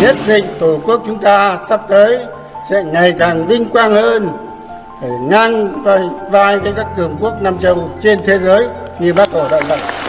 nhất định tổ quốc chúng ta sắp tới sẽ ngày càng vinh quang hơn, phải ngang vai vai với các cường quốc nam châu trên thế giới như bác hồ đã dạy.